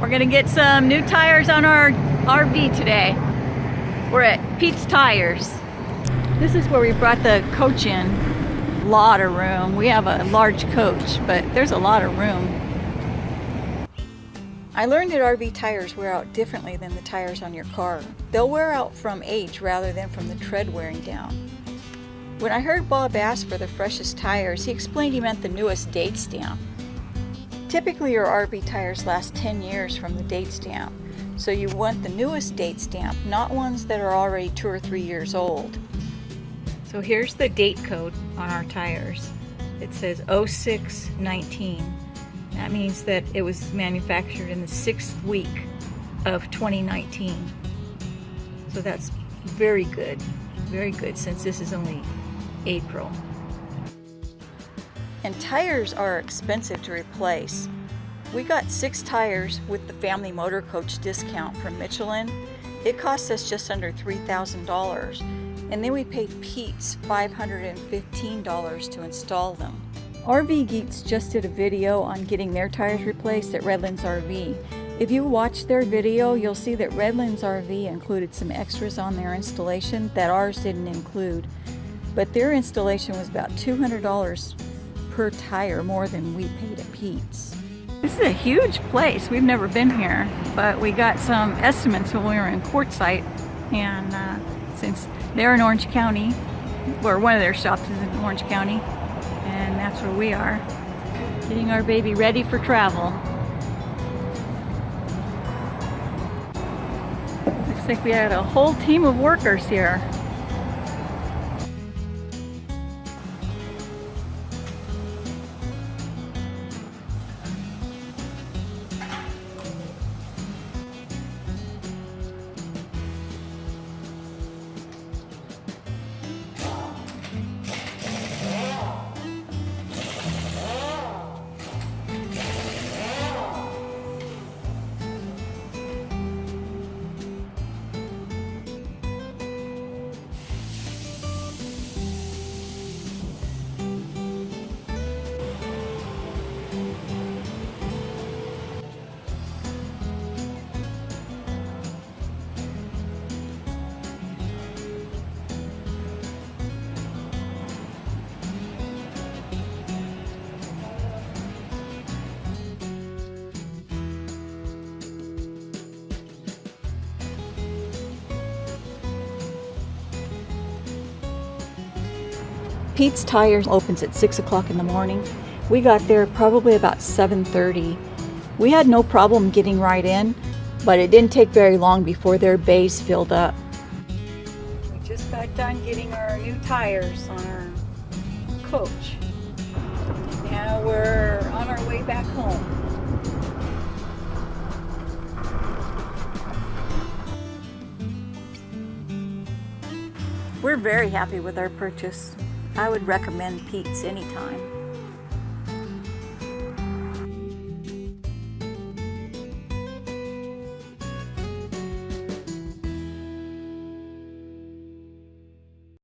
We're gonna get some new tires on our RV today. We're at Pete's Tires. This is where we brought the coach in. Lot of room. We have a large coach, but there's a lot of room. I learned that RV tires wear out differently than the tires on your car. They'll wear out from age rather than from the tread wearing down. When I heard Bob ask for the freshest tires, he explained he meant the newest date stamp. Typically your RV tires last 10 years from the date stamp, so you want the newest date stamp, not ones that are already two or three years old. So here's the date code on our tires. It says 0619. That means that it was manufactured in the sixth week of 2019. So that's very good, very good since this is only April and tires are expensive to replace. We got six tires with the family motor coach discount from Michelin. It cost us just under $3,000 and then we paid Pete's $515 to install them. RV Geeks just did a video on getting their tires replaced at Redlands RV. If you watch their video, you'll see that Redlands RV included some extras on their installation that ours didn't include. But their installation was about $200 per tire more than we paid at Pete's. This is a huge place. We've never been here, but we got some estimates when we were in Quartzsite. And uh, since they're in Orange County, or one of their shops is in Orange County, and that's where we are, getting our baby ready for travel. Looks like we had a whole team of workers here. Pete's Tires opens at 6 o'clock in the morning. We got there probably about 7.30. We had no problem getting right in, but it didn't take very long before their bays filled up. We just got done getting our new tires on our coach. Now we're on our way back home. We're very happy with our purchase. I would recommend Pete's anytime.